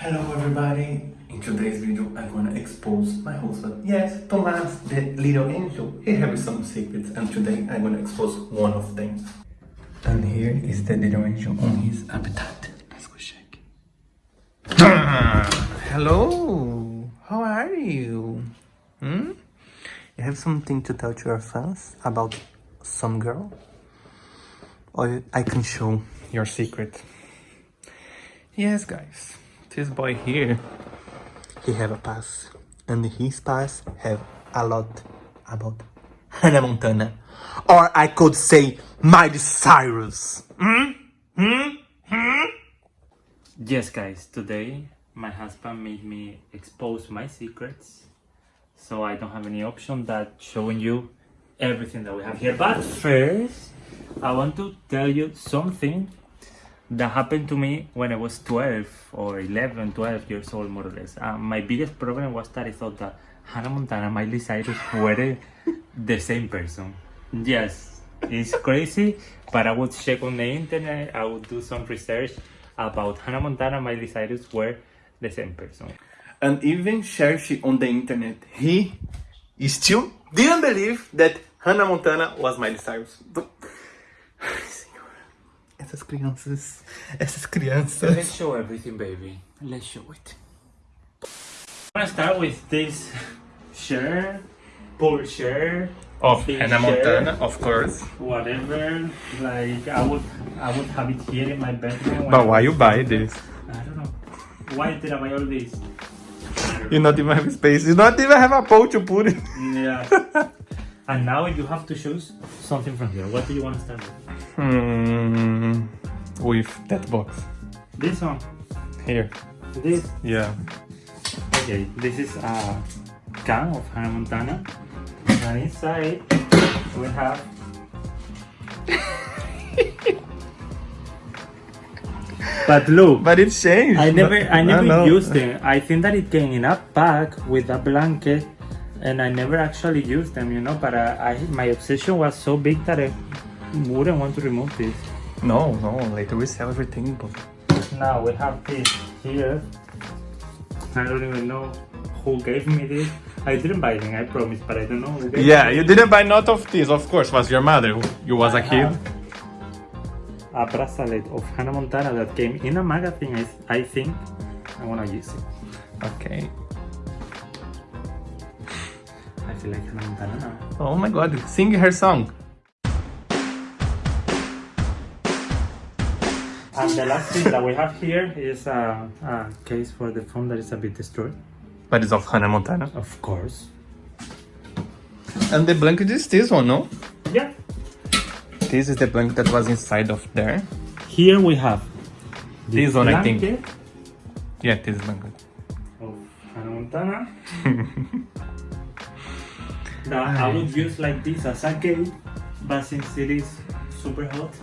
Hello everybody! In today's video I'm gonna expose my husband. Yes, Tomás, the little angel. He has some secrets and today I'm gonna expose one of them. And here is the little angel on his appetite. Let's go check. Hello! How are you? Hmm? You have something to tell to your fans about some girl? Or I can show your secret. Yes, guys. This boy here, he have a pass. And his pass have a lot about Hannah Montana. Or I could say Miley Cyrus. Hmm? Hmm? Hmm? Yes, guys, today my husband made me expose my secrets. So I don't have any option that showing you everything that we have here. But first, I want to tell you something that happened to me when I was 12 or 11, 12 years old, more or less. Uh, my biggest problem was that I thought that Hannah Montana and Miley Cyrus were the same person. Yes, it's crazy, but I would check on the internet, I would do some research about Hannah Montana and Miley Cyrus were the same person. And even searching on the internet, he still didn't believe that Hannah Montana was Miley Cyrus. Ai, Senhor. Essas crianças. Essas crianças. Let's show everything, baby. Let's show it. I'm gonna start with this shirt, poor shirt, Of Big Hannah shirt. Montana, of course. whatever. Like I would, I would have it here in my bedroom. But why you buy this? I don't know. Why did I buy all this? You not even have space. You not even have a pole to put it. Yeah. and now you have to choose something from here. What do you want to start with? Hmm. With that box. This one. Here. This. Yeah. Okay. This is a can of Hannah Montana, and inside we have. but look. But it changed. I never, I never used them. I think that it came in a pack with a blanket, and I never actually used them, you know. But I, I my obsession was so big that I wouldn't want to remove this. No, no. Later we sell everything. But... Now we have this here. I don't even know who gave me this. I didn't buy them, I promise, but I don't know who gave Yeah, me you this. didn't buy not of this. Of course, was your mother. You was a I kid. A bracelet of Hannah Montana that came in a magazine. I, I think I wanna use it. Okay. I feel like Hannah Montana now. Oh my God! Sing her song. And the last thing that we have here is a, a case for the phone that is a bit destroyed. But it's of Hannah Montana. Of course. And the blanket is this one, no? Yeah. This is the blanket that was inside of there. Here we have This one, I think. blanket Yeah, this blanket. Of Hannah Montana. that I would use like this as a cape, but since it is super hot,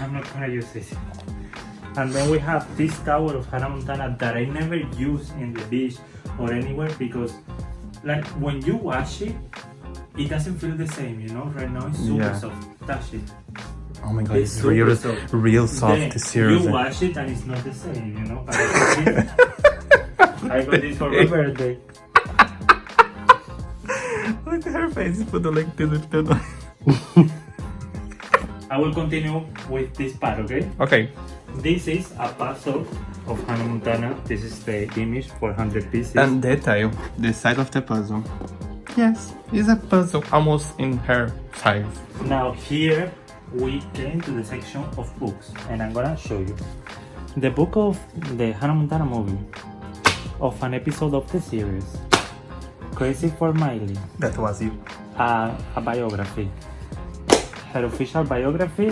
I'm not gonna use this And then we have this towel of Hannah Montana that I never use in the beach or anywhere because like when you wash it, it doesn't feel the same, you know? Right now it's super Yeah. soft. Touch it. Oh my God! It's It's real, soft. real soft. Then seriously. You wash it and it's not the same, you know? I got this, I got this for my birthday. Look at her face. Put the like this with the. I will continue with this part, okay? Okay. This is a puzzle of Hannah Montana. This is the image for 100 pieces. And detail the side of the puzzle. Yes, it's a puzzle almost in her size. now here we came to the section of books and I'm gonna show you. The book of the Hannah Montana movie of an episode of the series. Crazy for Miley. That was you. a, a biography, her official biography,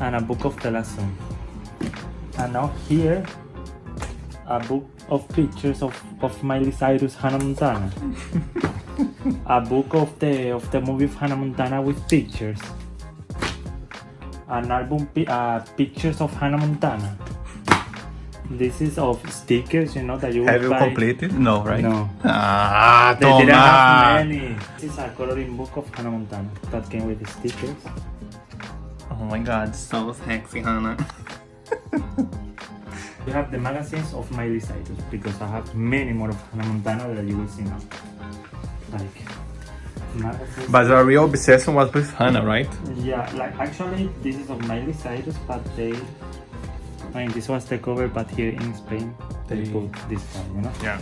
and a book of the lesson. And now here, a book of pictures of, of Miley Cyrus, Hannah Montana. a book of the of the movie of Hannah Montana with pictures. An album uh, pictures of Hannah Montana. This is of stickers, you know that you Have you buy. completed? No, right? No. Ah, They didn't have many. This is a coloring book of Hannah Montana that came with the stickers. Oh my god, so sexy, Hannah. you have the magazines of Miley Cyrus because I have many more of Hannah Montana that you will see now. Like magazines. But the real obsession was with Hannah, right? Yeah, like actually this is of Miley Cyrus, but they. I mean, this was the cover, but here in Spain they They- put this one, you know. Yeah.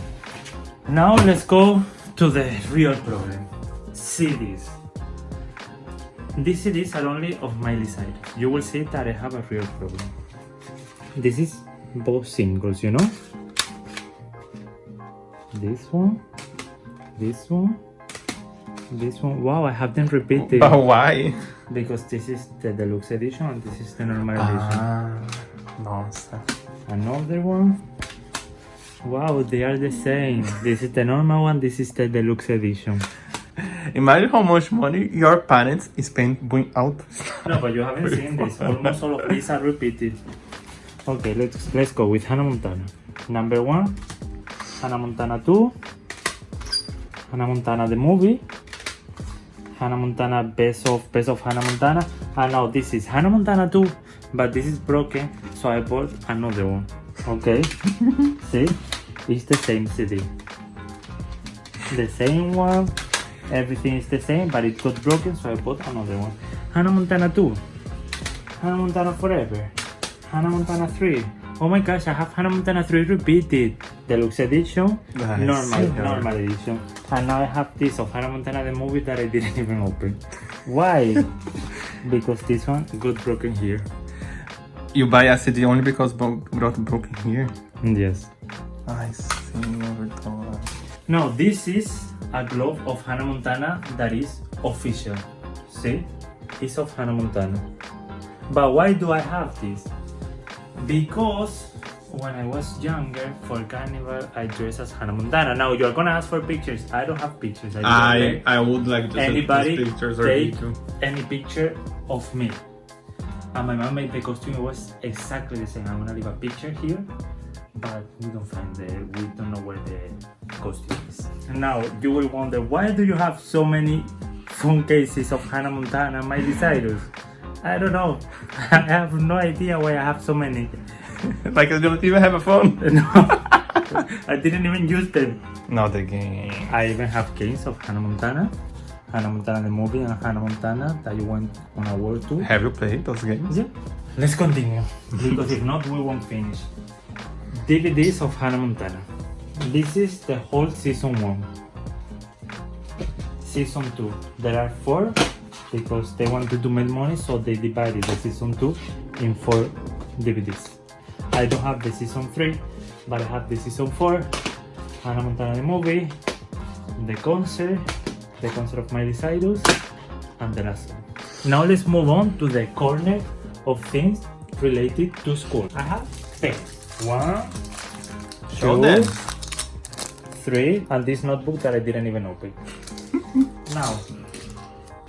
Now let's go to the real problem. CDs. These CDs are only of Miley side. You will see that I have a real problem. This is both singles, you know? This one, this one, this one. Wow, I have them repeated But why? because this is the deluxe edition and this is the normal edition. Ah. Nossa. Another one. Wow, they are the same. This is the normal one, this is the deluxe edition. Imagine how much money your parents spend going out. No, but you haven't seen this. Almost all of these are repeated. Okay, let's let's go with Hannah Montana. Number one, Hannah Montana 2, Hannah Montana the movie, Hannah Montana Best of Best of Hannah Montana, and ah, now this is Hannah Montana 2, but this is broken, so I bought another one. Okay, see, it's the same CD, the same one, everything is the same, but it got broken, so I bought another one. Hannah Montana 2, Hannah Montana Forever, Hannah Montana 3. Oh my gosh, I have Hannah Montana 3 repeated. Deluxe edition, Nice. normal, Yeah. normal edition. And now I have this of Hannah Montana the movie that I didn't even open. Why? because this one got broken here. You buy a CD only because got broken here. Yes. I see, Everton. Now this is a glove of Hannah Montana that is official. See? It's of Hannah Montana. But why do I have this? Because when I was younger for carnival I dressed as Hannah Montana. Now you're gonna ask for pictures. I don't have pictures. I I I would like to anybody pictures take any picture of me. And my mom made the costume. It was exactly the same. I'm gonna leave a picture here, but we don't find the. We don't know where the costume is. And now you will wonder why do you have so many phone cases of Hannah Montana Miley Cyrus? I don't know. I have no idea why I have so many. like I don't even have a phone. No, I didn't even use them. Not again. I even have games of Hannah Montana, Hannah Montana the movie, and Hannah Montana that you went on a world tour. Have you played those games? Yeah. Let's continue because if not, we won't finish. DVDs of Hannah Montana. This is the whole season one. Season two. There are four because they wanted to make money, so they divided the season two in four DVDs. I don't have the season three, but I have the season four. Hannah Montana the movie, the concert, the concert of Miley Cyrus, and the last one. Now let's move on to the corner of things related to school. I have pens. One, Show two, them. three, and this notebook that I didn't even open. now,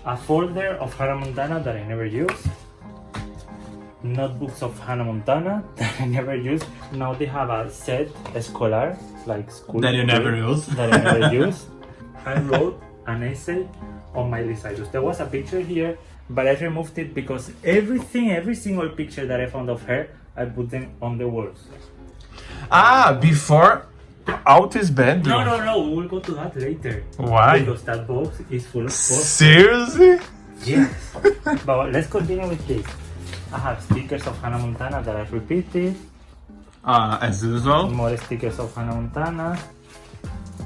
a folder of Hannah Montana that I never use. Notebooks of Hannah Montana that I never used. Now they have a set escolar, like school. That you never use. that I never use. I wrote an essay on Miley Cyrus. There was a picture here, but I removed it because everything, every single picture that I found of her, I put them on the walls. Ah, before out is bad. No, no, no, we will go to that later. Why? Because that box is full of posters. Seriously? Yes. but let's continue with this. I have stickers of Hannah Montana that I've repeated. Ah, as usual. More stickers of Hannah Montana.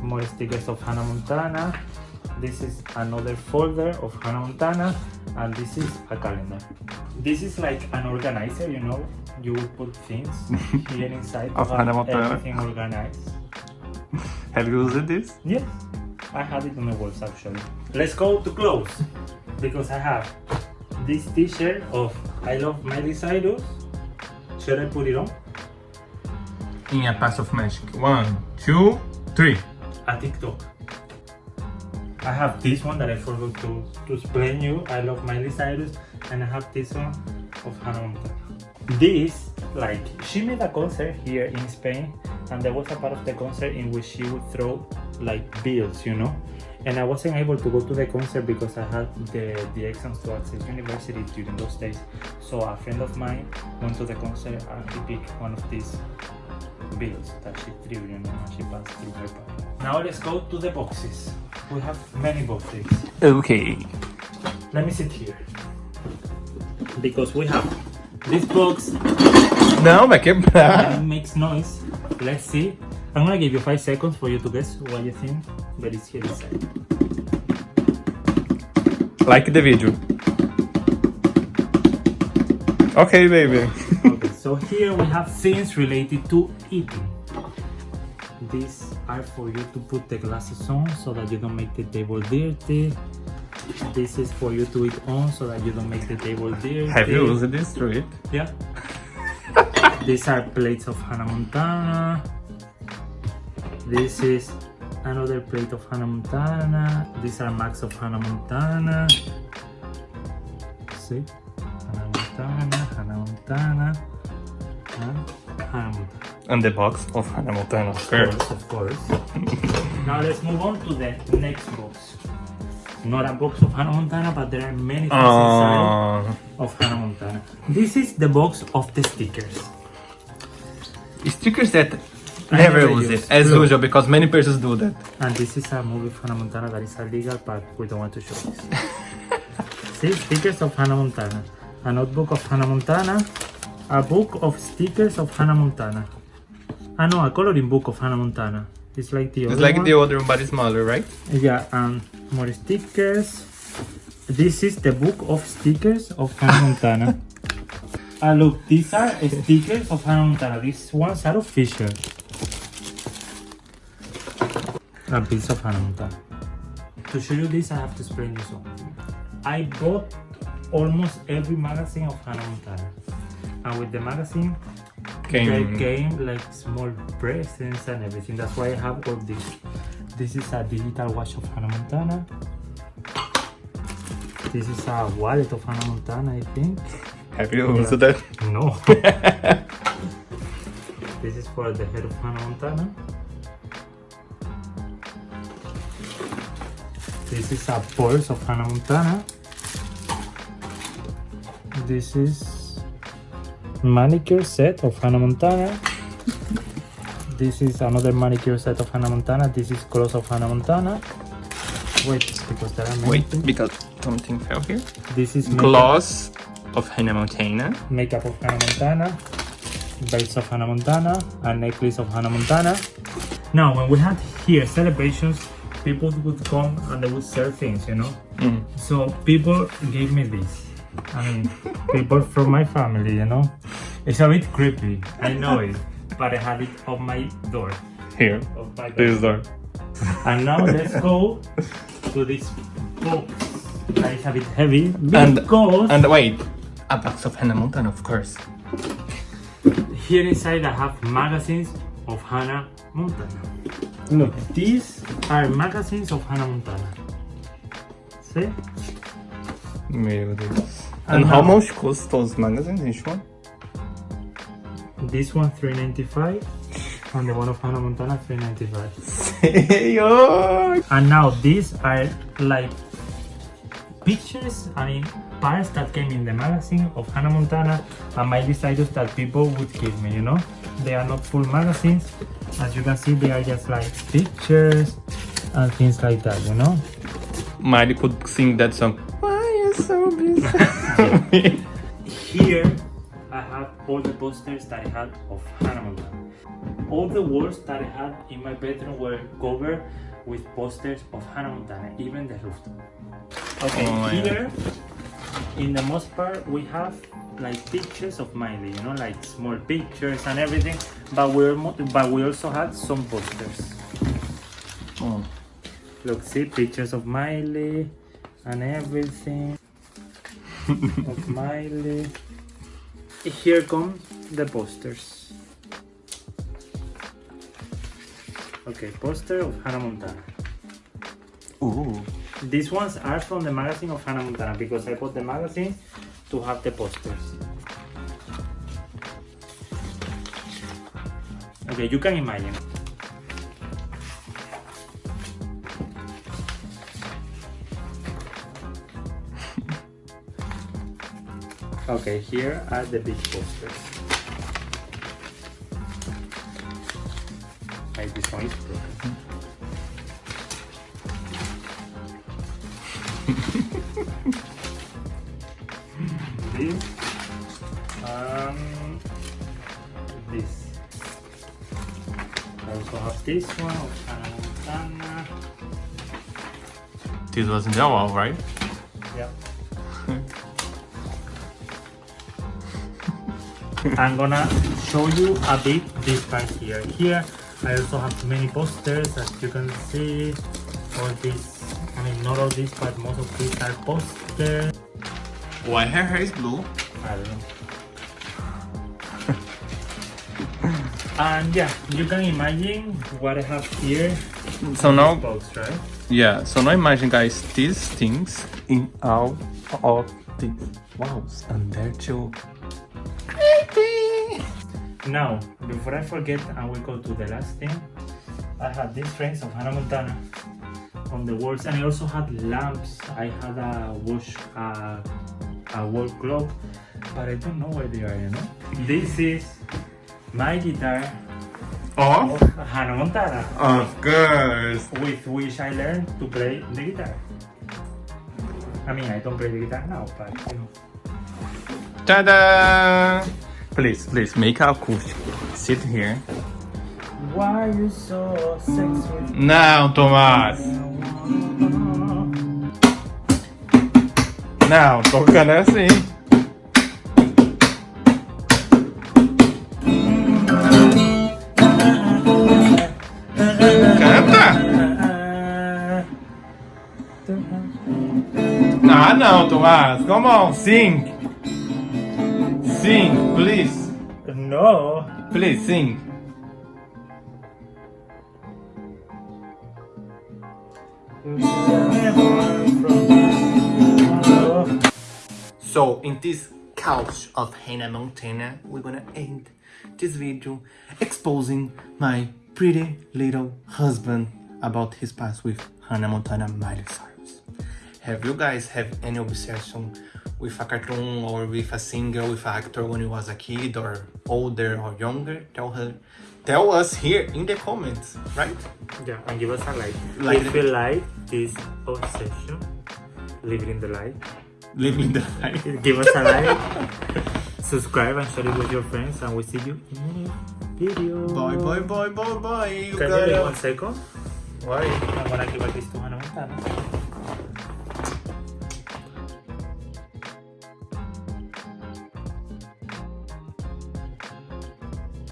More stickers of Hannah Montana. This is another folder of Hannah Montana. And this is a calendar. This is like an organizer, you know? You will put things here inside Of Hannah Montana. everything organized. Have you used this? Yes, I had it on the walls actually. Let's go to clothes because I have this t-shirt of I love Miley Cyrus. Should I put it on? In a pass of magic. One, two, three. A TikTok. I have this one that I forgot to, to explain you. I love Miley Cyrus and I have this one of Hannah. This, like, she made a concert here in Spain and there was a part of the concert in which she would throw like bills, you know? And I wasn't able to go to the concert because I had the, the exams to access university during those days. So a friend of mine went to the concert and he picked one of these bills that she threw, you know, when she passed through her body. Now let's go to the boxes. We have many boxes. Okay. Let me sit here. Because we have this box Não, vai quebrar. and it makes noise. Let's see. I'm gonna give you five seconds for you to guess what you think, but it's here inside. Like the video. Okay, baby. Okay, so here we have things related to eating. These are for you to put the glasses on so that you don't make the table dirty. This is for you to eat on so that you don't make the table dirty. Have you used this through it? Yeah. These are plates of Hannah Montana. This is another plate of Hannah Montana. These are max of Hannah Montana. See? Hannah Montana, Hannah Montana, and Hannah Montana. And the box of Hannah Montana. Of course, of course. now let's move on to the next box. Not a box of Hannah Montana, but there are many things inside Uh, of Hannah Montana. This is the box of the stickers. stickers that never never use it, as Look. usual, because many persons do that. And this is a movie of Hannah Montana that is illegal, but we don't want to show this. See, stickers of Hannah Montana. A notebook of Hannah Montana. A book of stickers of Hannah Montana. Ah no, a coloring book of Hannah Montana. It's like the It's other like one. the other one, but it's smaller, right? Yeah, and more stickers. This is the book of stickers of Hannah Montana. Ah look, these are stickers of Hannah Montana. These ones are official. A piece of Hannah To show you this, I have to explain you something. I bought almost every magazine of Hannah Montana. And with the magazine, Came. they came like small presents and everything. That's why I have all this. This is a digital watch of Hannah Montana. This is a wallet of Hannah Montana, I think. Have you Yeah. used that? No. this is for the head of Hannah Montana. This is a purse of Hannah Montana. This is manicure set of Hannah Montana. This is another manicure set of Hannah Montana. This is clothes of Hannah Montana. Wait, because there are many Wait, things. because something fell here. This is Gloss of Hannah Montana. makeup of Hannah Montana, belts of Hannah Montana, a necklace of Hannah Montana. Now, when we had here celebrations, people would come and they would sell things, you know. Mm. So people gave me this. I mean, people from my family, you know. It's a bit creepy, I know it, but I had it on my door. Here. Of my door. This door. And now let's go to this box that is a bit heavy And- because And wait, a box of Hannah Montana, of course. Here inside I have magazines of Hannah Montana. Look, these are magazines of Hannah Montana. See? Meu Deus. And And how now- much cost those magazines, each one? This one 395 and the one of Hannah Montana 395. Senhor! And now these are like pictures, I mean parts that came in the magazine of Hannah Montana and my desires that people would give me, you know? They are not full magazines. As you can see, they are just like pictures and things like that, you know? Miley could sing that song. Why you so busy? Here, I have all the posters that I had of Hannah Montana. All the walls that I had in my bedroom were covered with posters of Hannah Montana, even the rooftop. Okay, Oh my here, in the most part, we have like pictures of Miley, you know, like small pictures and everything. But we but we also had some posters. oh. Look, see pictures of Miley and everything of Miley. Here come the posters. Okay, poster of Hannah Montana. Ooh. These ones are from the magazine of Hannah Montana because I bought the magazine to have the posters. Okay, you can imagine. Okay, here are the big posters. Like this one is broken. Um this. I also have this one of This was in the wall, right? Yep. I'm gonna show you a bit this part here. Here I also have many posters as you can see. All this, I mean not all this, but most of these are posters. Why her hair is blue? I don't know. And yeah, you can imagine what I have here. So now, Box, right? yeah, so now imagine guys, these things in all of these walls and they're too. Now, before I forget and we go to the last thing, I had these frames of Hannah Montana on the walls and I also had lamps. I had a wash, uh, a wall clock, but I don't know where they are, you know? This is my guitar Oh, of Hannah Montana, of course. with which I learned to play the guitar. I mean, I don't play the guitar now, but you know. Ta-da! Please, please, make a acoustic. Sit here. Why you so sexy? Não, Tomás. Não, tocando é assim. Ah, não, Tomás. Come on, sing. Sing, please. No. Please, sing. So, in this couch of Hannah Montana, we're gonna end this video exposing my pretty little husband about his past with Hannah Montana Miley Cyrus. Have you guys have any obsession with a cartoon or with a singer, with an actor when you was a kid or older or younger? Tell her, tell us here in the comments, right? Yeah, and give us a like. Like if you like this obsession, leave it in the like. Leave me the like. Give us a like. Subscribe and share it with your friends, and we'll see you in the next video. Bye bye bye bye bye. You Can you wait one second? Why? I'm gonna give a kiss to Hannah Montana.